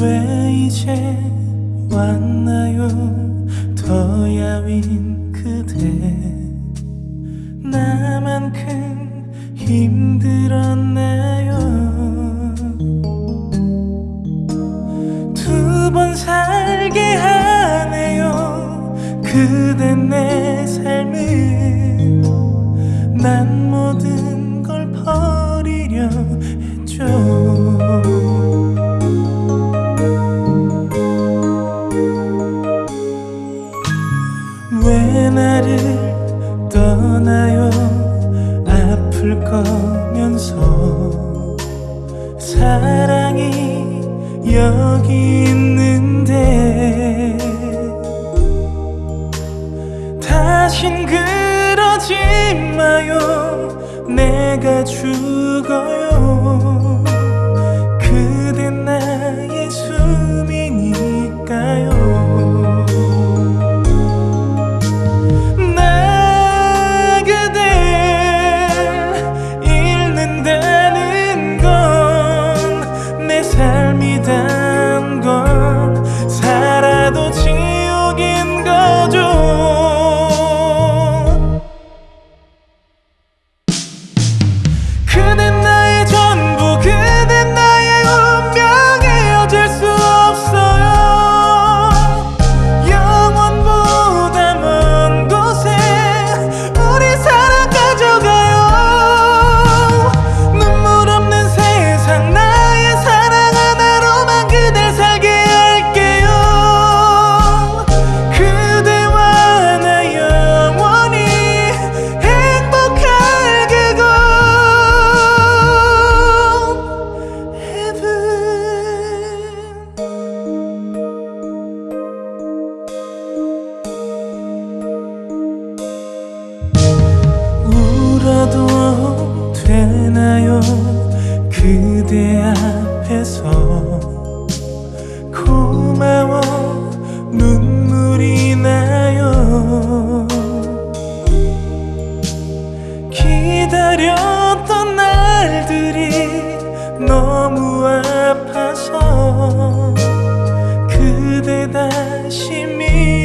왜 이제 왔나요? 더야윈 그대. 나만큼 힘들었나요? 두 번 살게 하네요. 그대 내 삶을. 난 모든 걸 버리려 했죠. 떠나요. 아플 거면서 사랑이 여기 있는 그다심이